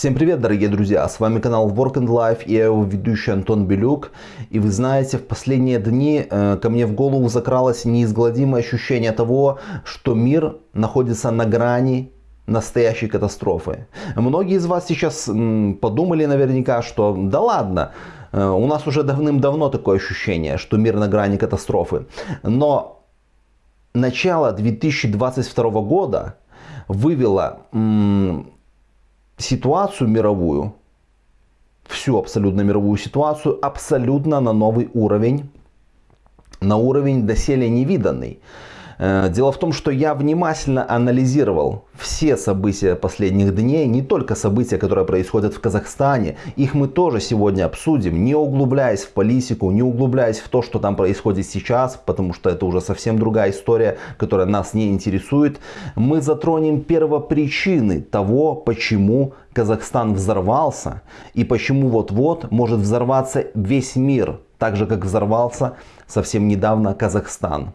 Всем привет, дорогие друзья! С вами канал Work and Life и я его ведущий Антон Белюк. И вы знаете, в последние дни э, ко мне в голову закралось неизгладимое ощущение того, что мир находится на грани настоящей катастрофы. Многие из вас сейчас м, подумали наверняка, что да ладно, э, у нас уже давным-давно такое ощущение, что мир на грани катастрофы. Но начало 2022 года вывело м, ситуацию мировую, всю абсолютно мировую ситуацию, абсолютно на новый уровень, на уровень доселе невиданный. Э, дело в том, что я внимательно анализировал все события последних дней, не только события, которые происходят в Казахстане. Их мы тоже сегодня обсудим, не углубляясь в политику, не углубляясь в то, что там происходит сейчас, потому что это уже совсем другая история, которая нас не интересует. Мы затронем первопричины того, почему Казахстан взорвался и почему вот-вот может взорваться весь мир, так же как взорвался совсем недавно Казахстан.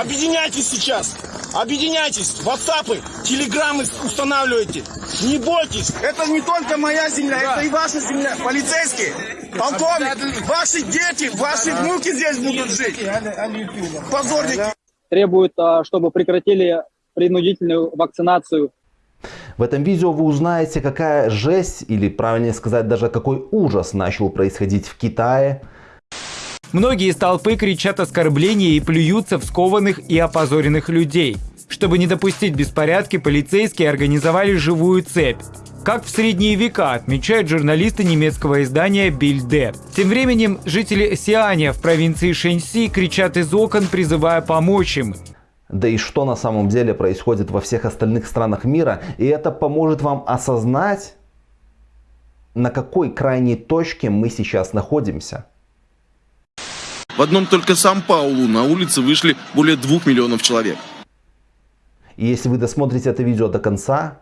Объединяйтесь сейчас! Объединяйтесь! Ватсапы, телеграммы устанавливайте! Не бойтесь! Это не только моя земля, да. это и ваша земля. Полицейские, полковник, ваши дети, ваши внуки здесь будут жить. Позорники! Требуют, а, чтобы прекратили принудительную вакцинацию в этом видео вы узнаете, какая жесть, или правильнее сказать, даже какой ужас начал происходить в Китае, Многие из толпы кричат оскорбления и плюются в скованных и опозоренных людей. Чтобы не допустить беспорядки, полицейские организовали живую цепь. Как в средние века, отмечают журналисты немецкого издания Бильде. Тем временем жители Сианя в провинции Шэньси кричат из окон, призывая помочь им. Да и что на самом деле происходит во всех остальных странах мира. И это поможет вам осознать, на какой крайней точке мы сейчас находимся. В одном только Сан-Паулу на улице вышли более двух миллионов человек. И если вы досмотрите это видео до конца,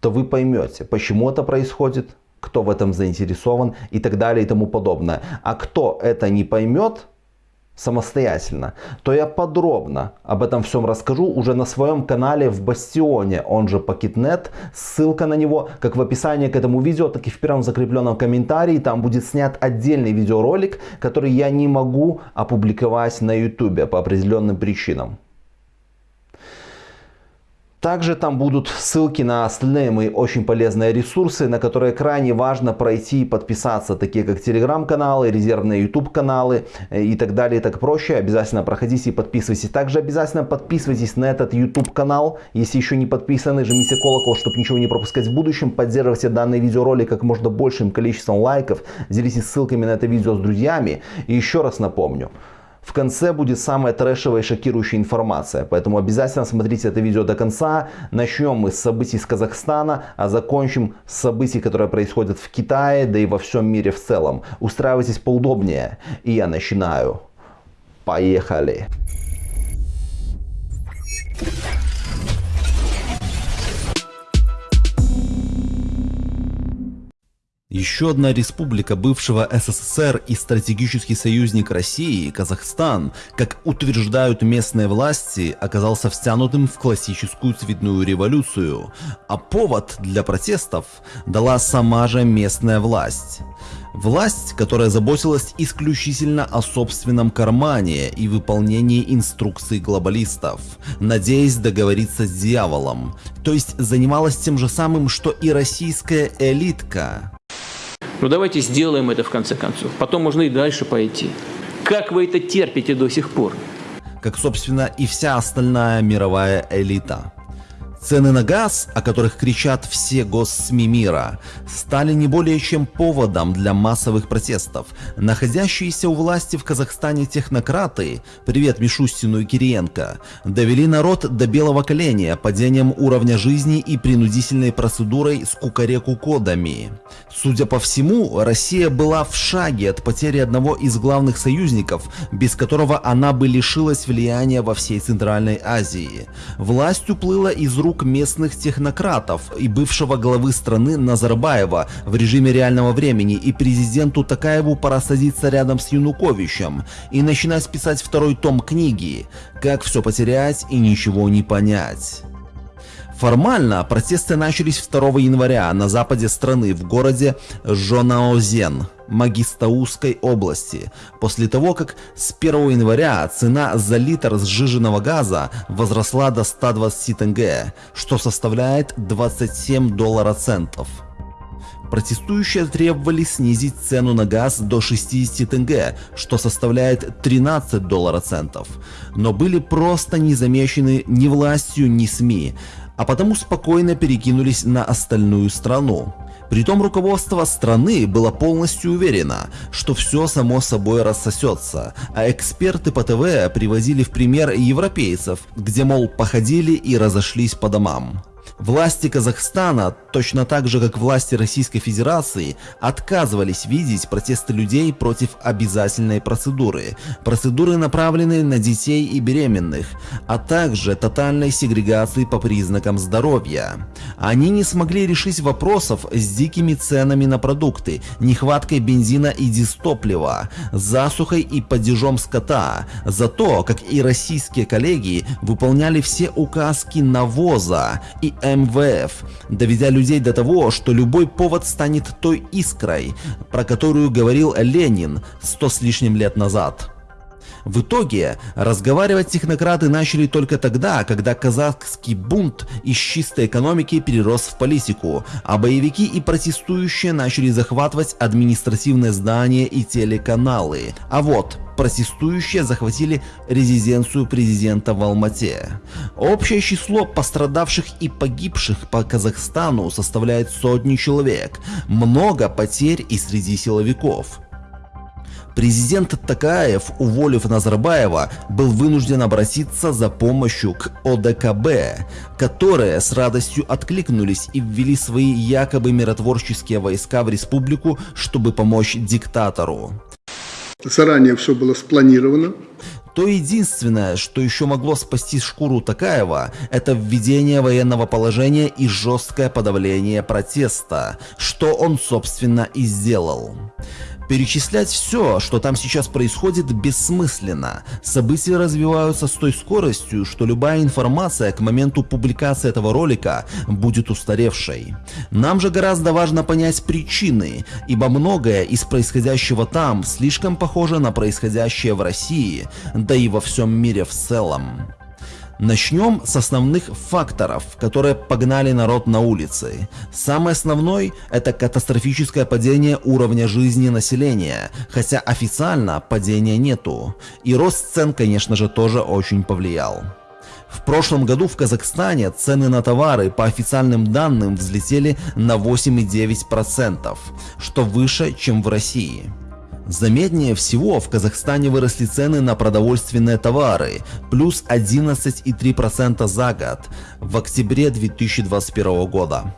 то вы поймете, почему это происходит, кто в этом заинтересован и так далее и тому подобное. А кто это не поймет, самостоятельно, то я подробно об этом всем расскажу уже на своем канале в Бастионе, он же Пакетнет. Ссылка на него как в описании к этому видео, так и в первом закрепленном комментарии. Там будет снят отдельный видеоролик, который я не могу опубликовать на YouTube по определенным причинам. Также там будут ссылки на остальные мои очень полезные ресурсы, на которые крайне важно пройти и подписаться, такие как телеграм-каналы, резервные YouTube каналы э, и так далее и так проще. Обязательно проходите и подписывайтесь. Также обязательно подписывайтесь на этот YouTube канал, если еще не подписаны, жмите колокол, чтобы ничего не пропускать в будущем. Поддерживайте данный видеоролик как можно большим количеством лайков, делитесь ссылками на это видео с друзьями. И еще раз напомню, в конце будет самая трэшевая и шокирующая информация, поэтому обязательно смотрите это видео до конца. Начнем мы с событий из Казахстана, а закончим с событий, которые происходят в Китае, да и во всем мире в целом. Устраивайтесь поудобнее, и я начинаю. Поехали! Еще одна республика бывшего СССР и стратегический союзник России, Казахстан, как утверждают местные власти, оказался втянутым в классическую цветную революцию, а повод для протестов дала сама же местная власть. Власть, которая заботилась исключительно о собственном кармане и выполнении инструкций глобалистов, надеясь договориться с дьяволом, то есть занималась тем же самым, что и российская элитка. Ну давайте сделаем это в конце концов. Потом можно и дальше пойти. Как вы это терпите до сих пор? Как, собственно, и вся остальная мировая элита. Цены на газ, о которых кричат все госсми мира, стали не более чем поводом для массовых протестов. Находящиеся у власти в Казахстане технократы, привет Мишустину и Кириенко, довели народ до белого коленя падением уровня жизни и принудительной процедурой с кукареку-кодами. Судя по всему, Россия была в шаге от потери одного из главных союзников, без которого она бы лишилась влияния во всей Центральной Азии. Власть уплыла из рук рук местных технократов и бывшего главы страны Назарбаева в режиме реального времени и президенту Такаеву пора садиться рядом с Януковичем и начинать писать второй том книги «Как все потерять и ничего не понять». Формально протесты начались 2 января на западе страны в городе Жонаозен, Магистаузской области, после того, как с 1 января цена за литр сжиженного газа возросла до 120 тенге, что составляет 27 доллара центов. Протестующие требовали снизить цену на газ до 60 тенге, что составляет 13 доллара центов, но были просто не замечены ни властью, ни СМИ, а потому спокойно перекинулись на остальную страну. Притом руководство страны было полностью уверено, что все само собой рассосется, а эксперты по ТВ привозили в пример европейцев, где мол походили и разошлись по домам. Власти Казахстана, точно так же как власти Российской Федерации, отказывались видеть протесты людей против обязательной процедуры, процедуры направленные на детей и беременных, а также тотальной сегрегации по признакам здоровья. Они не смогли решить вопросов с дикими ценами на продукты, нехваткой бензина и дистоплива, засухой и падежом скота, за то, как и российские коллеги выполняли все указки навоза и МВФ, доведя людей до того, что любой повод станет той искрой, про которую говорил Ленин сто с лишним лет назад. В итоге разговаривать технократы начали только тогда, когда казахский бунт из чистой экономики перерос в политику, а боевики и протестующие начали захватывать административные здания и телеканалы. А вот протестующие захватили резиденцию президента в Алмате. Общее число пострадавших и погибших по Казахстану составляет сотни человек, много потерь и среди силовиков. Президент Такаев, уволив Назарбаева, был вынужден обратиться за помощью к ОДКБ, которые с радостью откликнулись и ввели свои якобы миротворческие войска в республику, чтобы помочь диктатору. Заранее все было спланировано. То единственное, что еще могло спасти шкуру Такаева, это введение военного положения и жесткое подавление протеста, что он собственно и сделал. Перечислять все, что там сейчас происходит, бессмысленно. События развиваются с той скоростью, что любая информация к моменту публикации этого ролика будет устаревшей. Нам же гораздо важно понять причины, ибо многое из происходящего там слишком похоже на происходящее в России, да и во всем мире в целом. Начнем с основных факторов, которые погнали народ на улицы. Самый основной – это катастрофическое падение уровня жизни населения, хотя официально падения нету. И рост цен, конечно же, тоже очень повлиял. В прошлом году в Казахстане цены на товары по официальным данным взлетели на 8,9%, что выше, чем в России. Заметнее всего в Казахстане выросли цены на продовольственные товары, плюс 11,3% за год в октябре 2021 года.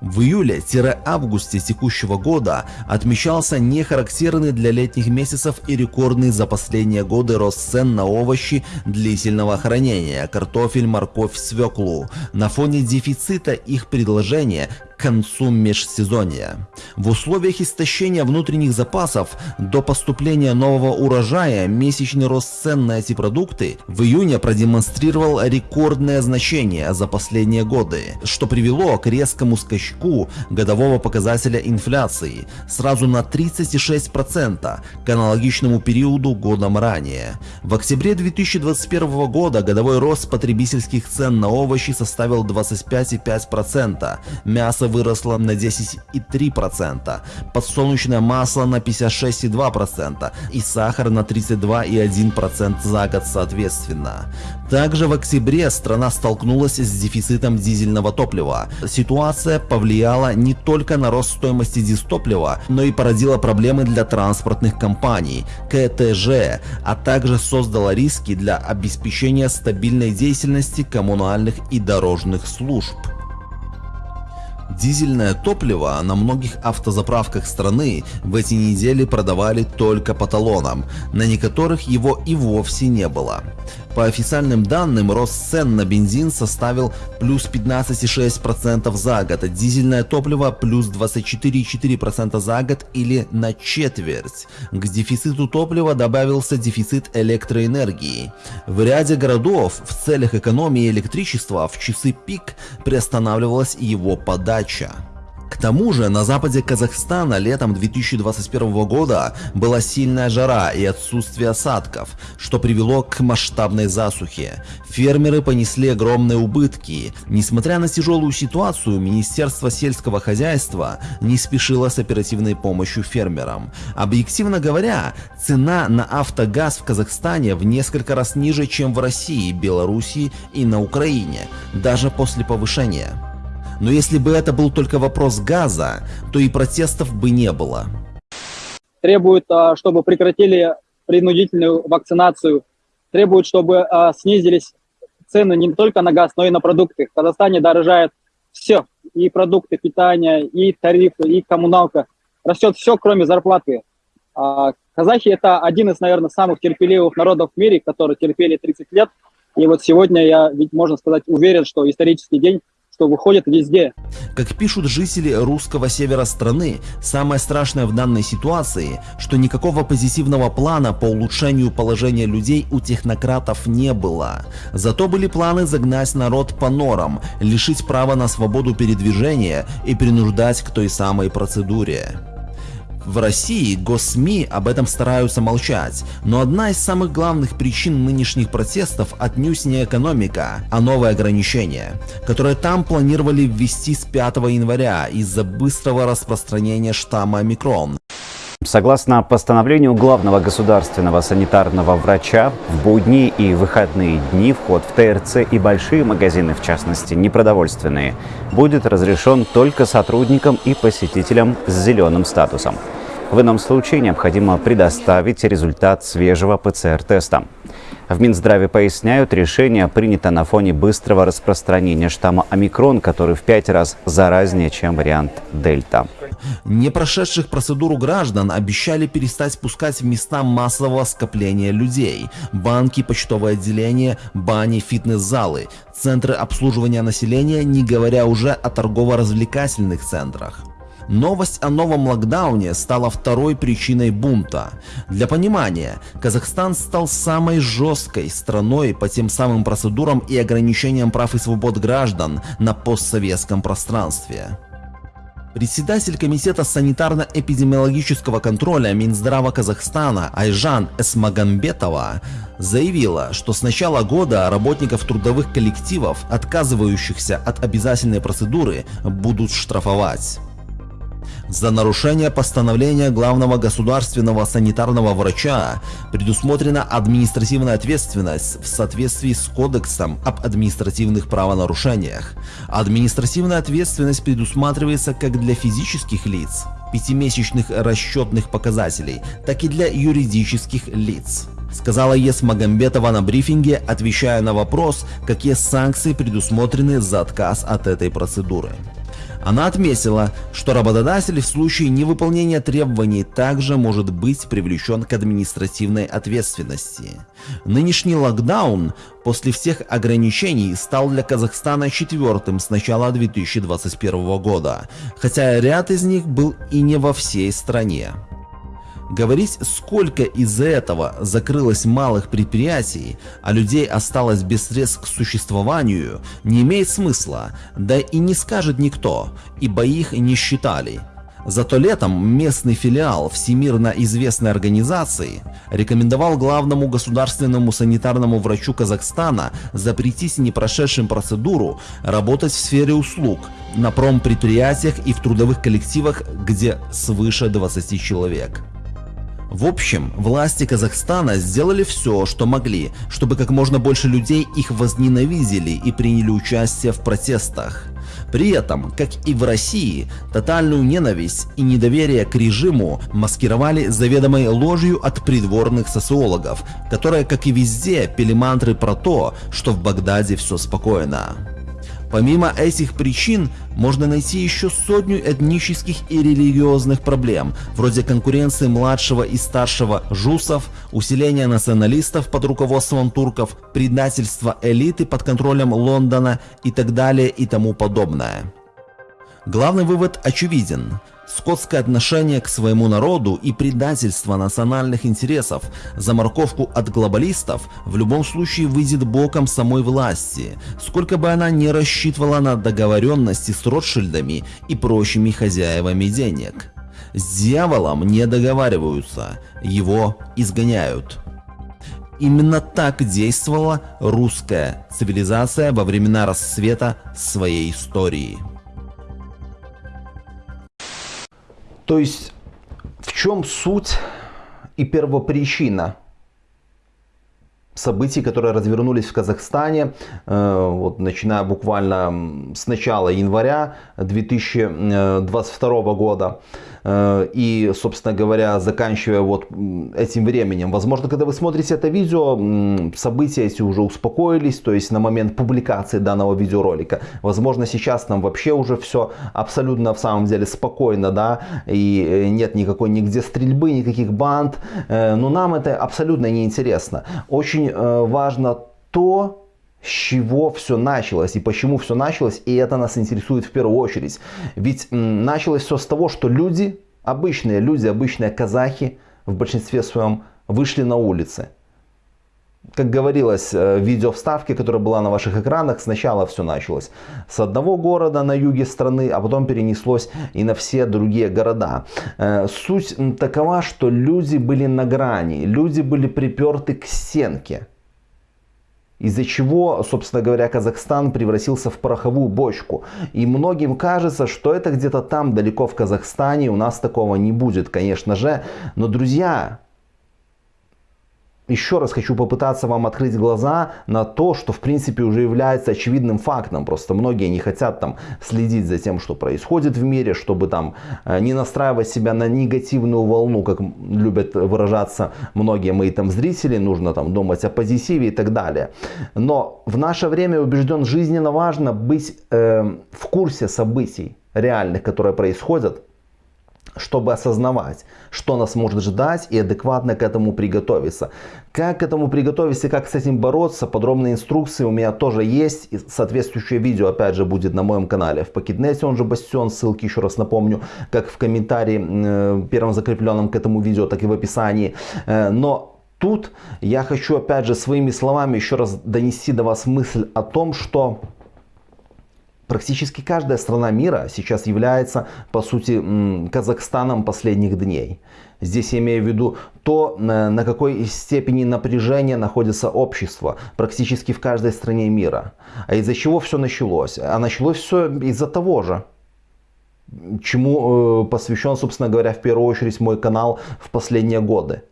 В июле-августе текущего года отмечался нехарактерный для летних месяцев и рекордный за последние годы рост цен на овощи длительного хранения, картофель, морковь, свеклу, на фоне дефицита их предложения концу межсезонья. В условиях истощения внутренних запасов до поступления нового урожая месячный рост цен на эти продукты в июне продемонстрировал рекордное значение за последние годы, что привело к резкому скачку годового показателя инфляции сразу на 36% к аналогичному периоду годом ранее. В октябре 2021 года годовой рост потребительских цен на овощи составил 25,5%, мясо выросла на 10,3%, подсолнечное масло на 56,2% и сахар на 32,1% за год соответственно. Также в октябре страна столкнулась с дефицитом дизельного топлива. Ситуация повлияла не только на рост стоимости дистоплива, но и породила проблемы для транспортных компаний, КТЖ, а также создала риски для обеспечения стабильной деятельности коммунальных и дорожных служб. Дизельное топливо на многих автозаправках страны в эти недели продавали только по талонам, на некоторых его и вовсе не было. По официальным данным, рост цен на бензин составил плюс 15,6% за год, а дизельное топливо плюс 24,4% за год или на четверть. К дефициту топлива добавился дефицит электроэнергии. В ряде городов в целях экономии электричества в часы пик приостанавливалась его подача. К тому же на западе Казахстана летом 2021 года была сильная жара и отсутствие осадков, что привело к масштабной засухе. Фермеры понесли огромные убытки. Несмотря на тяжелую ситуацию, Министерство сельского хозяйства не спешило с оперативной помощью фермерам. Объективно говоря, цена на автогаз в Казахстане в несколько раз ниже, чем в России, Белоруссии и на Украине, даже после повышения. Но если бы это был только вопрос газа, то и протестов бы не было. Требуют, а, чтобы прекратили принудительную вакцинацию, требуют, чтобы а, снизились цены не только на газ, но и на продукты. В Казахстане дорожает все, и продукты питания, и тарифы, и коммуналка. Растет все, кроме зарплаты. А, казахи это один из, наверное, самых терпеливых народов в мире, которые терпели 30 лет. И вот сегодня я, ведь можно сказать, уверен, что исторический день что выходит везде. Как пишут жители русского севера страны, самое страшное в данной ситуации, что никакого позитивного плана по улучшению положения людей у технократов не было. Зато были планы загнать народ по норам, лишить права на свободу передвижения и принуждать к той самой процедуре. В России госсми об этом стараются молчать, но одна из самых главных причин нынешних протестов отнюдь не экономика, а новые ограничения, которые там планировали ввести с 5 января из-за быстрого распространения штамма омикрон. Согласно постановлению главного государственного санитарного врача, в будни и выходные дни вход в ТРЦ и большие магазины, в частности непродовольственные, будет разрешен только сотрудникам и посетителям с зеленым статусом. В ином случае необходимо предоставить результат свежего ПЦР-теста. В Минздраве поясняют, решение принято на фоне быстрого распространения штамма омикрон, который в пять раз заразнее, чем вариант дельта. Не прошедших процедуру граждан обещали перестать пускать в места массового скопления людей. Банки, почтовые отделения, бани, фитнес-залы, центры обслуживания населения, не говоря уже о торгово-развлекательных центрах. Новость о новом локдауне стала второй причиной бунта. Для понимания, Казахстан стал самой жесткой страной по тем самым процедурам и ограничениям прав и свобод граждан на постсоветском пространстве. Председатель Комитета санитарно-эпидемиологического контроля Минздрава Казахстана Айжан Эсмагамбетова заявила, что с начала года работников трудовых коллективов, отказывающихся от обязательной процедуры, будут штрафовать за нарушение постановления главного государственного санитарного врача предусмотрена административная ответственность в соответствии с Кодексом об административных правонарушениях. Административная ответственность предусматривается как для физических лиц, пятимесячных расчетных показателей, так и для юридических лиц сказала ЕС Магомбетова на брифинге, отвечая на вопрос, какие санкции предусмотрены за отказ от этой процедуры. Она отметила, что работодатель в случае невыполнения требований также может быть привлечен к административной ответственности. Нынешний локдаун после всех ограничений стал для Казахстана четвертым с начала 2021 года, хотя ряд из них был и не во всей стране. Говорить, сколько из-за этого закрылось малых предприятий, а людей осталось без средств к существованию, не имеет смысла, да и не скажет никто, ибо их не считали. Зато летом местный филиал всемирно известной организации рекомендовал главному государственному санитарному врачу Казахстана запретить непрошедшим процедуру работать в сфере услуг на промпредприятиях и в трудовых коллективах, где свыше 20 человек. В общем, власти Казахстана сделали все, что могли, чтобы как можно больше людей их возненавидели и приняли участие в протестах. При этом, как и в России, тотальную ненависть и недоверие к режиму маскировали заведомой ложью от придворных социологов, которые, как и везде, пели мантры про то, что в Багдаде все спокойно. Помимо этих причин, можно найти еще сотню этнических и религиозных проблем, вроде конкуренции младшего и старшего жусов, усиления националистов под руководством турков, предательства элиты под контролем Лондона и так далее и тому подобное. Главный вывод очевиден. Скотское отношение к своему народу и предательство национальных интересов за морковку от глобалистов в любом случае выйдет боком самой власти, сколько бы она ни рассчитывала на договоренности с Ротшильдами и прочими хозяевами денег. С дьяволом не договариваются, его изгоняют. Именно так действовала русская цивилизация во времена расцвета своей истории. То есть, в чем суть и первопричина событий, которые развернулись в Казахстане, э, вот, начиная буквально с начала января 2022 года. Э, и, собственно говоря, заканчивая вот этим временем. Возможно, когда вы смотрите это видео, события эти уже успокоились, то есть на момент публикации данного видеоролика. Возможно, сейчас нам вообще уже все абсолютно в самом деле спокойно, да, и э, нет никакой нигде стрельбы, никаких банд, но нам это абсолютно не интересно. Очень важно то, с чего все началось и почему все началось, и это нас интересует в первую очередь. Ведь началось все с того, что люди, обычные люди, обычные казахи в большинстве своем вышли на улицы. Как говорилось э, в видео вставке, которая была на ваших экранах, сначала все началось с одного города на юге страны, а потом перенеслось и на все другие города. Э, суть такова, что люди были на грани, люди были приперты к стенке из-за чего, собственно говоря, Казахстан превратился в пороховую бочку. И многим кажется, что это где-то там, далеко в Казахстане, у нас такого не будет, конечно же. Но, друзья, еще раз хочу попытаться вам открыть глаза на то, что в принципе уже является очевидным фактом. Просто многие не хотят там следить за тем, что происходит в мире, чтобы там э, не настраивать себя на негативную волну, как любят выражаться многие мои там зрители. Нужно там думать о позитиве и так далее. Но в наше время убежден жизненно важно быть э, в курсе событий реальных, которые происходят чтобы осознавать, что нас может ждать и адекватно к этому приготовиться. Как к этому приготовиться и как с этим бороться, подробные инструкции у меня тоже есть. И соответствующее видео опять же будет на моем канале в Пакетнете, он же Бастион, ссылки еще раз напомню, как в комментарии э, первом закрепленном к этому видео, так и в описании. Э, но тут я хочу опять же своими словами еще раз донести до вас мысль о том, что Практически каждая страна мира сейчас является, по сути, Казахстаном последних дней. Здесь я имею в виду то, на какой степени напряжения находится общество практически в каждой стране мира. А из-за чего все началось? А началось все из-за того же, чему э, посвящен, собственно говоря, в первую очередь мой канал в последние годы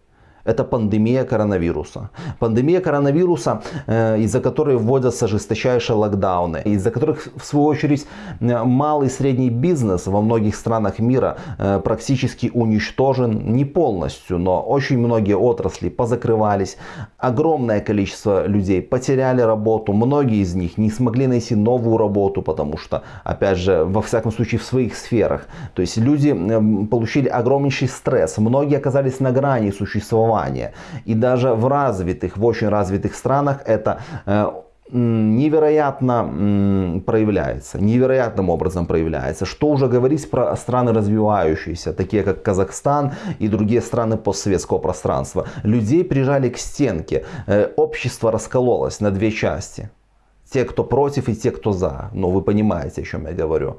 это пандемия коронавируса. Пандемия коронавируса, э, из-за которой вводятся жесточайшие локдауны, из-за которых, в свою очередь, э, малый и средний бизнес во многих странах мира э, практически уничтожен, не полностью, но очень многие отрасли позакрывались, огромное количество людей потеряли работу, многие из них не смогли найти новую работу, потому что, опять же, во всяком случае в своих сферах, то есть люди получили огромнейший стресс, многие оказались на грани существования, образования. И даже в развитых, в очень развитых странах это э, невероятно проявляется, невероятным образом проявляется. Что уже говорить про страны развивающиеся, такие как Казахстан и другие страны постсоветского пространства. Людей прижали к стенке, э, общество раскололось на две части. Те, кто против и те, кто за. Ну, вы понимаете, о чем я говорю.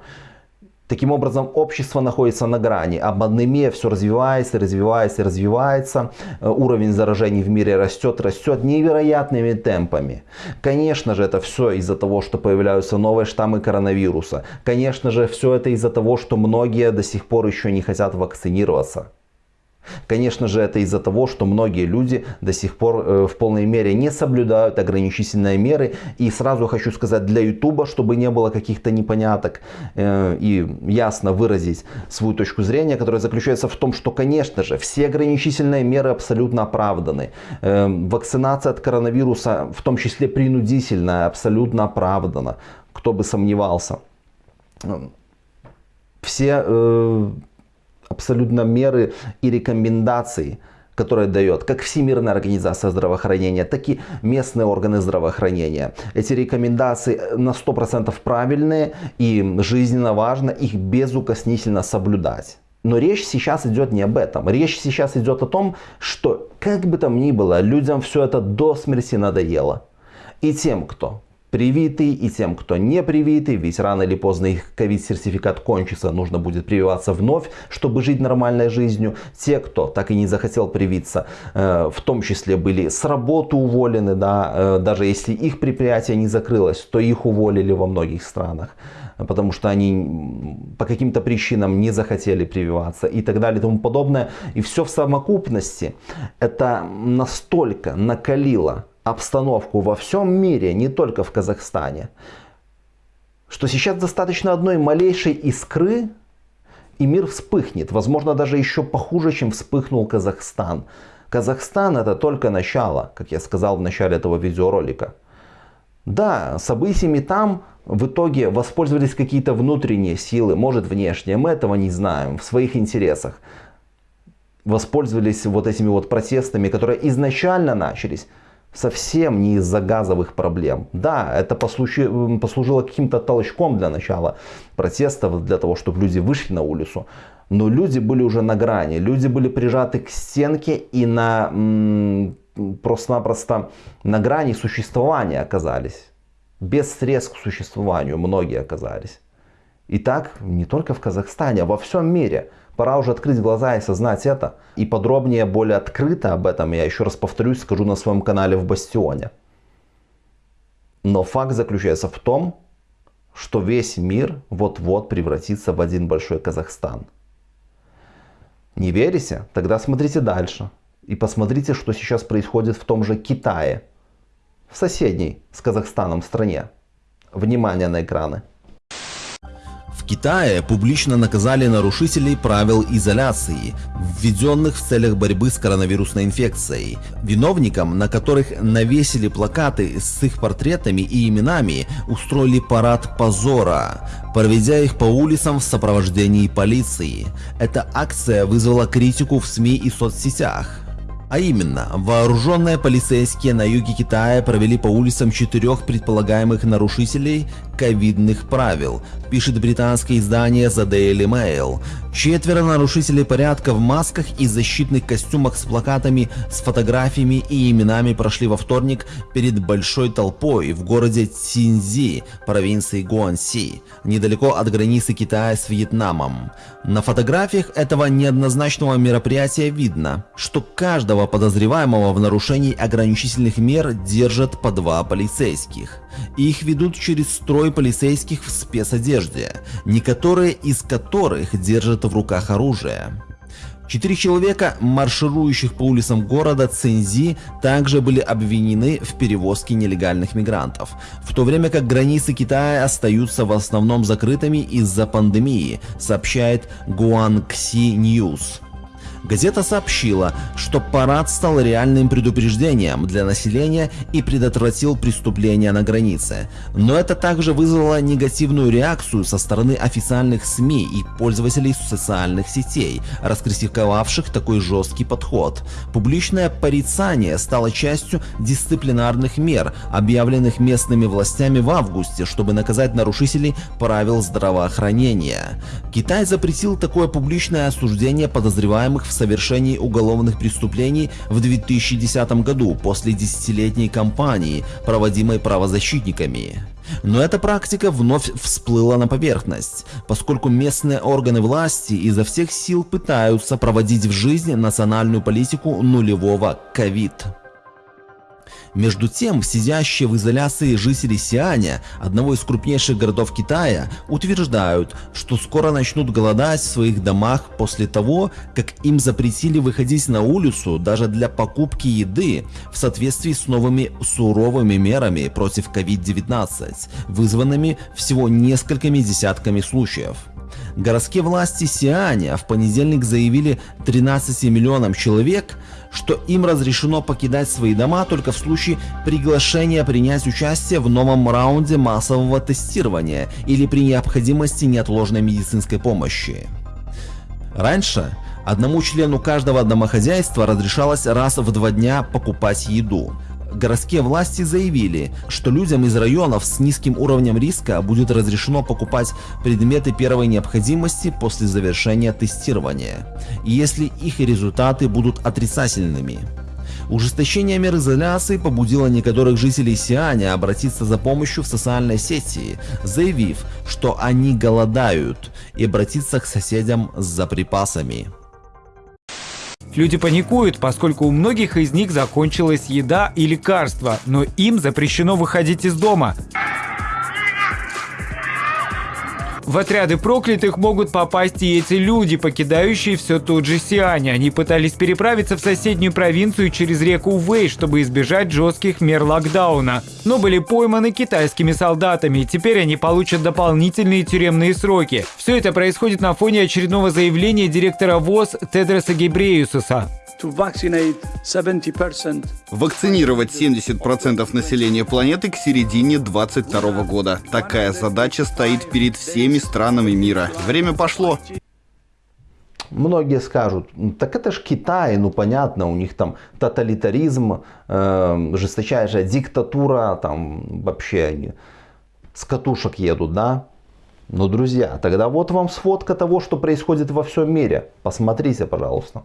Таким образом, общество находится на грани. А пандемия все развивается, развивается, развивается. Э, уровень заражений в мире растет, растет невероятными темпами. Конечно же, это все из-за того, что появляются новые штаммы коронавируса. Конечно же, все это из-за того, что многие до сих пор еще не хотят вакцинироваться. Конечно же, это из-за того, что многие люди до сих пор э, в полной мере не соблюдают ограничительные меры. И сразу хочу сказать для YouTube, чтобы не было каких-то непоняток э, и ясно выразить свою точку зрения, которая заключается в том, что, конечно же, все ограничительные меры абсолютно оправданы. Э, вакцинация от коронавируса, в том числе принудительная, абсолютно оправдана. кто бы сомневался. Все абсолютно меры и рекомендации – которые дает как Всемирная организация здравоохранения, так и местные органы здравоохранения. Эти рекомендации на 100% правильные и жизненно важно их безукоснительно соблюдать. Но речь сейчас идет не об этом. Речь сейчас идет о том, что как бы там ни было, людям все это до смерти надоело. И тем, кто привитый и тем, кто не привитый, ведь рано или поздно их ковид-сертификат кончится, нужно будет прививаться вновь, чтобы жить нормальной жизнью. Те, кто так и не захотел привиться, э, в том числе были с работы уволены, да, э, даже если их предприятие не закрылось, то их уволили во многих странах потому что они по каким-то причинам не захотели прививаться и так далее и тому подобное. И все в совокупности это настолько накалило обстановку во всем мире, не только в Казахстане, что сейчас достаточно одной малейшей искры, и мир вспыхнет. Возможно, даже еще похуже, чем вспыхнул Казахстан. Казахстан это только начало, как я сказал в начале этого видеоролика. Да, событиями там в итоге воспользовались какие-то внутренние силы, может внешние, мы этого не знаем, в своих интересах. Воспользовались вот этими вот протестами, которые изначально начались совсем не из-за газовых проблем. Да, это послужи, послужило каким-то толчком для начала протестов, для того, чтобы люди вышли на улицу. Но люди были уже на грани, люди были прижаты к стенке и на просто-напросто на грани существования оказались. Без средств к существованию многие оказались. И так не только в Казахстане, а во всем мире. Пора уже открыть глаза и осознать это. И подробнее, более открыто об этом я еще раз повторюсь, скажу на своем канале в Бастионе. Но факт заключается в том, что весь мир вот-вот превратится в один большой Казахстан. Не верите? Тогда смотрите дальше. И посмотрите, что сейчас происходит в том же Китае. В соседней с Казахстаном стране. Внимание на экраны. Китае публично наказали нарушителей правил изоляции, введенных в целях борьбы с коронавирусной инфекцией. Виновникам, на которых навесили плакаты с их портретами и именами, устроили парад позора, проведя их по улицам в сопровождении полиции. Эта акция вызвала критику в СМИ и соцсетях. А именно, вооруженные полицейские на юге Китая провели по улицам четырех предполагаемых нарушителей ковидных правил, пишет британское издание The Daily Mail. Четверо нарушителей порядка в масках и защитных костюмах с плакатами с фотографиями и именами прошли во вторник перед большой толпой в городе Цинзи, провинции Гуанси, недалеко от границы Китая с Вьетнамом. На фотографиях этого неоднозначного мероприятия видно, что каждого подозреваемого в нарушении ограничительных мер держат по два полицейских. Их ведут через строй полицейских в спецодежде, некоторые из которых держат в руках оружие. Четыре человека, марширующих по улицам города Цинзи, также были обвинены в перевозке нелегальных мигрантов, в то время как границы Китая остаются в основном закрытыми из-за пандемии, сообщает Guangxi News. Газета сообщила, что парад стал реальным предупреждением для населения и предотвратил преступления на границе. Но это также вызвало негативную реакцию со стороны официальных СМИ и пользователей социальных сетей, раскритиковавших такой жесткий подход. Публичное порицание стало частью дисциплинарных мер, объявленных местными властями в августе, чтобы наказать нарушителей правил здравоохранения. Китай запретил такое публичное осуждение подозреваемых в совершении уголовных преступлений в 2010 году после десятилетней кампании, проводимой правозащитниками. Но эта практика вновь всплыла на поверхность, поскольку местные органы власти изо всех сил пытаются проводить в жизнь национальную политику нулевого ковид. Между тем, сидящие в изоляции жители Сианя, одного из крупнейших городов Китая, утверждают, что скоро начнут голодать в своих домах после того, как им запретили выходить на улицу даже для покупки еды в соответствии с новыми суровыми мерами против COVID-19, вызванными всего несколькими десятками случаев. Городские власти Сианя в понедельник заявили 13 миллионам человек, что им разрешено покидать свои дома только в случае приглашения принять участие в новом раунде массового тестирования или при необходимости неотложной медицинской помощи. Раньше одному члену каждого домохозяйства разрешалось раз в два дня покупать еду. Городские власти заявили, что людям из районов с низким уровнем риска будет разрешено покупать предметы первой необходимости после завершения тестирования, если их результаты будут отрицательными. Ужесточение мер изоляции побудило некоторых жителей Сианя обратиться за помощью в социальной сети, заявив, что они голодают, и обратиться к соседям за припасами. Люди паникуют, поскольку у многих из них закончилась еда и лекарства, но им запрещено выходить из дома. В отряды проклятых могут попасть и эти люди, покидающие все тот же Сиань. Они пытались переправиться в соседнюю провинцию через реку Вэй, чтобы избежать жестких мер локдауна. Но были пойманы китайскими солдатами, и теперь они получат дополнительные тюремные сроки. Все это происходит на фоне очередного заявления директора ВОЗ Тедроса Гебреюсуса. Вакцинировать 70% населения планеты к середине 2022 года. Такая задача стоит перед всеми странами мира. Время пошло. Многие скажут, так это ж Китай, ну понятно, у них там тоталитаризм, э, жесточайшая диктатура, там вообще они с катушек едут, да? Но, друзья, тогда вот вам сфотка того, что происходит во всем мире. Посмотрите, пожалуйста.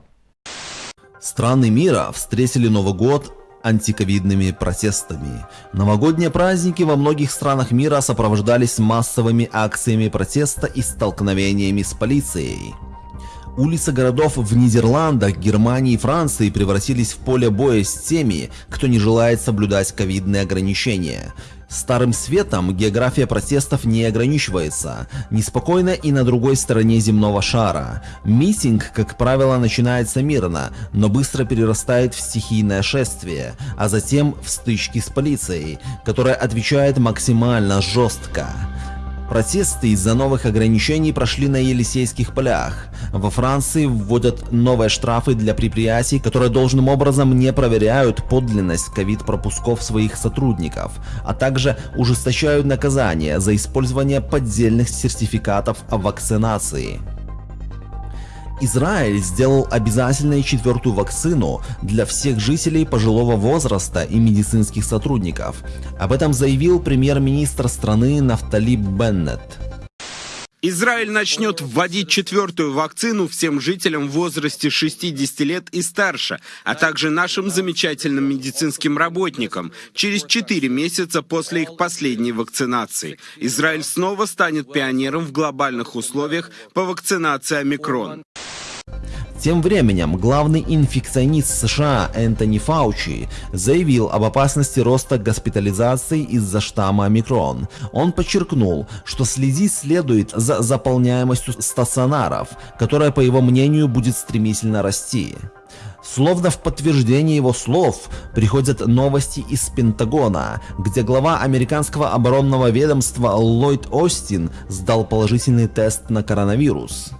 Страны мира встретили Новый год антиковидными протестами. Новогодние праздники во многих странах мира сопровождались массовыми акциями протеста и столкновениями с полицией. Улицы городов в Нидерландах, Германии и Франции превратились в поле боя с теми, кто не желает соблюдать ковидные ограничения. Старым светом география протестов не ограничивается, неспокойно и на другой стороне земного шара. Митинг, как правило, начинается мирно, но быстро перерастает в стихийное шествие, а затем в стычки с полицией, которая отвечает максимально жестко. Протесты из-за новых ограничений прошли на Елисейских полях. Во Франции вводят новые штрафы для предприятий, которые должным образом не проверяют подлинность ковид-пропусков своих сотрудников, а также ужесточают наказания за использование поддельных сертификатов о вакцинации. Израиль сделал обязательной четвертую вакцину для всех жителей пожилого возраста и медицинских сотрудников. Об этом заявил премьер-министр страны Нафтали Беннет. Израиль начнет вводить четвертую вакцину всем жителям в возрасте 60 лет и старше, а также нашим замечательным медицинским работникам через 4 месяца после их последней вакцинации. Израиль снова станет пионером в глобальных условиях по вакцинации омикрон. Тем временем главный инфекционист США Энтони Фаучи заявил об опасности роста госпитализации из-за штамма омикрон. Он подчеркнул, что следить следует за заполняемостью стационаров, которая, по его мнению, будет стремительно расти. Словно в подтверждение его слов приходят новости из Пентагона, где глава американского оборонного ведомства Ллойд Остин сдал положительный тест на коронавирус.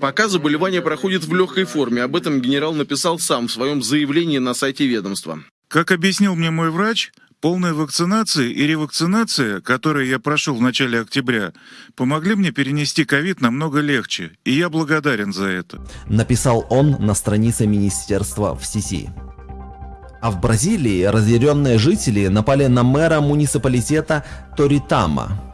Пока заболевание проходит в легкой форме, об этом генерал написал сам в своем заявлении на сайте ведомства. Как объяснил мне мой врач, полная вакцинация и ревакцинация, которые я прошел в начале октября, помогли мне перенести ковид намного легче, и я благодарен за это. Написал он на странице министерства в сети. А в Бразилии разъяренные жители напали на мэра муниципалитета Торитама,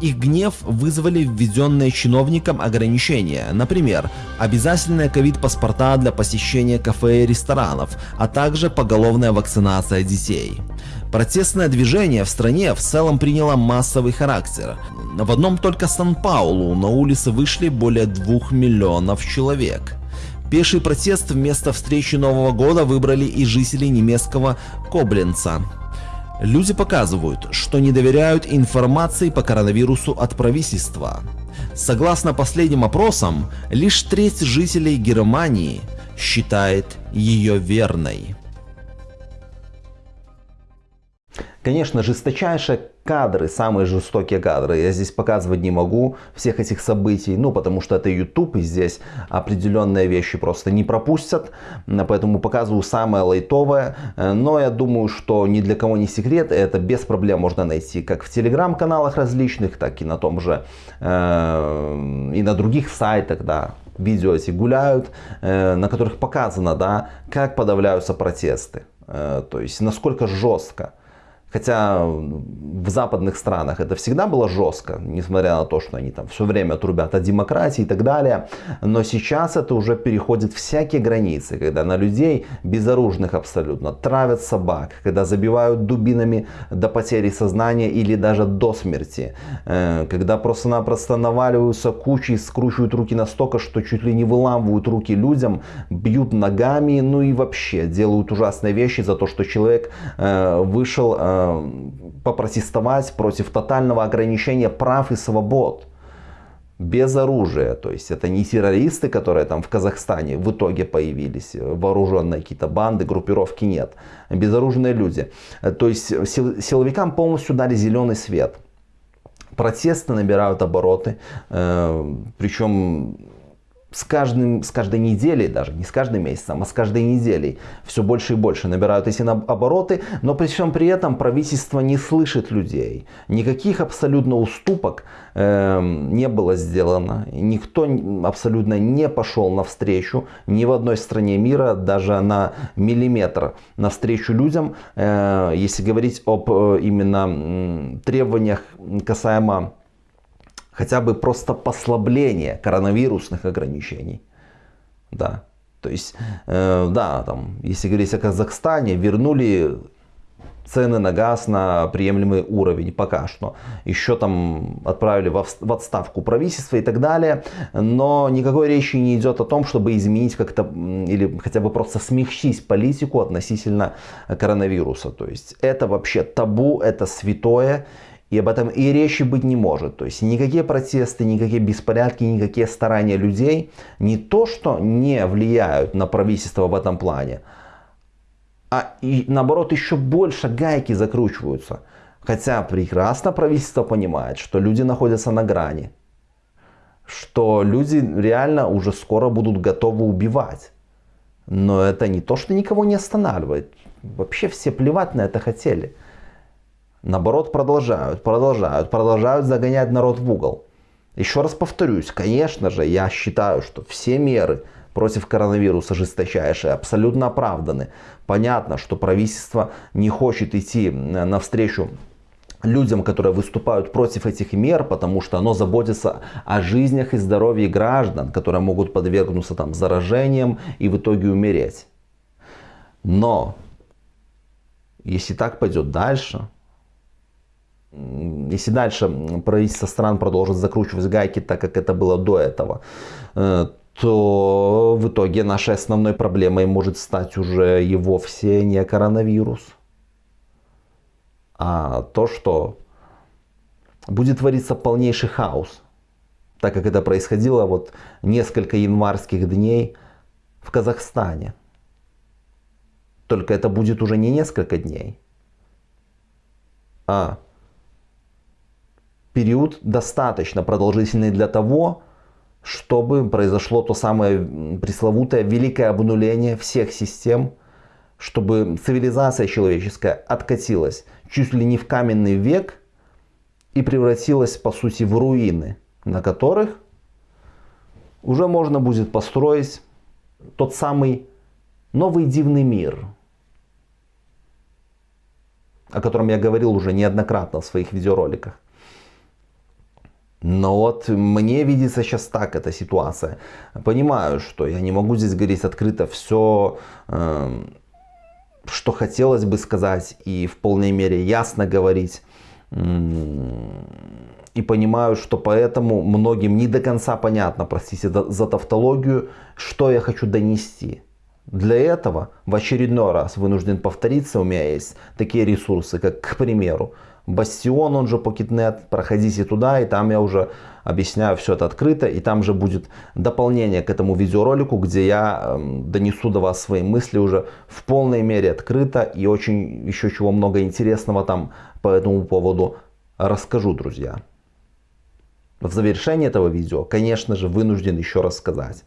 их гнев вызвали введенные чиновникам ограничения, например, обязательные ковид-паспорта для посещения кафе и ресторанов, а также поголовная вакцинация детей. Протестное движение в стране в целом приняло массовый характер. В одном только Сан-Паулу на улицы вышли более двух миллионов человек. Пеший протест вместо встречи Нового года выбрали и жители немецкого Кобленца. Люди показывают, что не доверяют информации по коронавирусу от правительства. Согласно последним опросам, лишь треть жителей Германии считает ее верной. Конечно, жесточайшие кадры, самые жестокие кадры, я здесь показывать не могу всех этих событий, ну потому что это YouTube и здесь определенные вещи просто не пропустят, поэтому показываю самое лайтовое, но я думаю, что ни для кого не секрет, это без проблем можно найти как в телеграм-каналах различных, так и на том же, э, и на других сайтах, да, видео эти гуляют, э, на которых показано, да, как подавляются протесты, э, то есть насколько жестко. Хотя в западных странах это всегда было жестко, несмотря на то, что они там все время трубят о демократии и так далее. Но сейчас это уже переходит всякие границы, когда на людей, безоружных абсолютно, травят собак, когда забивают дубинами до потери сознания или даже до смерти. Э, когда просто-напросто наваливаются кучей, скручивают руки настолько, что чуть ли не выламывают руки людям, бьют ногами, ну и вообще делают ужасные вещи за то, что человек э, вышел э, попротестовать против тотального ограничения прав и свобод без оружия. То есть это не террористы, которые там в Казахстане в итоге появились, вооруженные какие-то банды, группировки нет. Безоружные люди. То есть силовикам полностью дали зеленый свет. Протесты набирают обороты, э, причем с, каждым, с каждой неделей, даже не с каждым месяцем, а с каждой неделей все больше и больше набирают эти обороты, но при всем при этом правительство не слышит людей. Никаких абсолютно уступок э, не было сделано. Никто абсолютно не пошел навстречу ни в одной стране мира, даже на миллиметр навстречу людям, э, если говорить об э, именно требованиях касаемо хотя бы просто послабление коронавирусных ограничений. Да. То есть, э, да, там, если говорить о Казахстане, вернули цены на газ на приемлемый уровень пока что. Еще там отправили в отставку правительство и так далее. Но никакой речи не идет о том, чтобы изменить как-то или хотя бы просто смягчить политику относительно коронавируса. То есть это вообще табу, это святое. И об этом и речи быть не может. То есть никакие протесты, никакие беспорядки, никакие старания людей не то, что не влияют на правительство в этом плане, а и наоборот еще больше гайки закручиваются. Хотя прекрасно правительство понимает, что люди находятся на грани. Что люди реально уже скоро будут готовы убивать. Но это не то, что никого не останавливает. Вообще все плевать на это хотели. Наоборот, продолжают, продолжают, продолжают загонять народ в угол. Еще раз повторюсь, конечно же, я считаю, что все меры против коронавируса жесточайшие абсолютно оправданы. Понятно, что правительство не хочет идти навстречу людям, которые выступают против этих мер, потому что оно заботится о жизнях и здоровье граждан, которые могут подвергнуться там заражениям и в итоге умереть. Но если так пойдет дальше, если дальше правительство стран продолжит закручивать гайки, так как это было до этого, э, то в итоге нашей основной проблемой может стать уже и вовсе не коронавирус, а то, что будет твориться полнейший хаос, так как это происходило вот несколько январских дней в Казахстане. Только это будет уже не несколько дней, а период достаточно продолжительный для того, чтобы произошло то самое пресловутое великое обнуление всех систем, чтобы цивилизация человеческая откатилась чуть ли не в каменный век и превратилась по сути в руины, на которых уже можно будет построить тот самый новый дивный мир, о котором я говорил уже неоднократно в своих видеороликах. Но вот мне видится сейчас так эта ситуация. Понимаю, что я не могу здесь говорить открыто все, эм, что хотелось бы сказать и в полной мере ясно говорить. И понимаю, что поэтому многим не до конца понятно, простите за тавтологию, что я хочу донести. Для этого в очередной раз вынужден повториться, у меня есть такие ресурсы, как, к примеру, Бастион, он же Pocketnet, проходите туда, и там я уже объясняю все это открыто, и там же будет дополнение к этому видеоролику, где я э, донесу до вас свои мысли уже в полной мере открыто, и очень еще чего много интересного там по этому поводу расскажу, друзья. В завершении этого видео, конечно же, вынужден еще раз сказать,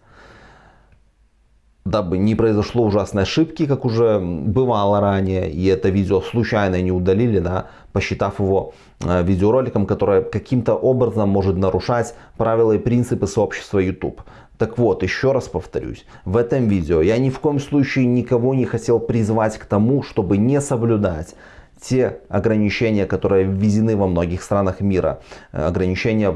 дабы не произошло ужасной ошибки, как уже бывало ранее, и это видео случайно не удалили, да, посчитав его э, видеороликом, которое каким-то образом может нарушать правила и принципы сообщества YouTube. Так вот, еще раз повторюсь, в этом видео я ни в коем случае никого не хотел призвать к тому, чтобы не соблюдать те ограничения, которые введены во многих странах мира, э, ограничения,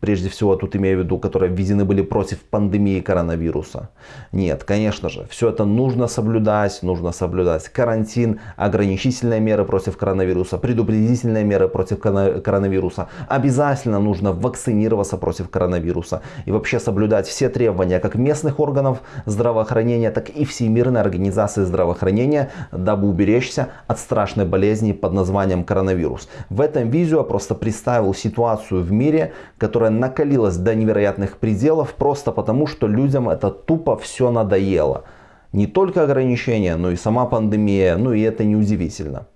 прежде всего тут имею в виду, которые введены были против пандемии коронавируса. Нет, конечно же, все это нужно соблюдать, нужно соблюдать карантин, ограничительные меры против коронавируса, предупредительные меры против коронавируса. Обязательно нужно вакцинироваться против коронавируса и вообще соблюдать все требования как местных органов здравоохранения, так и Всемирной организации здравоохранения, дабы уберечься от страшной болезни болезни под названием коронавирус. В этом видео просто представил ситуацию в мире, которая накалилась до невероятных пределов просто потому, что людям это тупо все надоело. Не только ограничения, но и сама пандемия, ну и это неудивительно.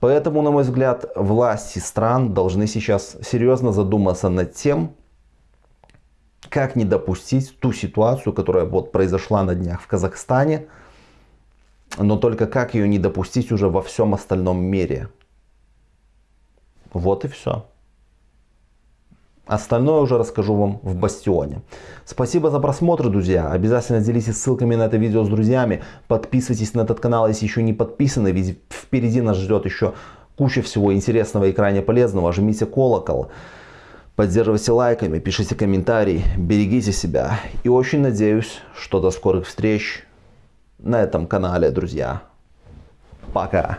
Поэтому, на мой взгляд, власти стран должны сейчас серьезно задуматься над тем, как не допустить ту ситуацию, которая вот произошла на днях в Казахстане, но только как ее не допустить уже во всем остальном мире. Вот и все. Остальное уже расскажу вам в Бастионе. Спасибо за просмотр, друзья. Обязательно делитесь ссылками на это видео с друзьями. Подписывайтесь на этот канал, если еще не подписаны, ведь впереди нас ждет еще куча всего интересного и крайне полезного. Жмите колокол, поддерживайте лайками, пишите комментарии, берегите себя. И очень надеюсь, что до скорых встреч на этом канале, друзья. Пока.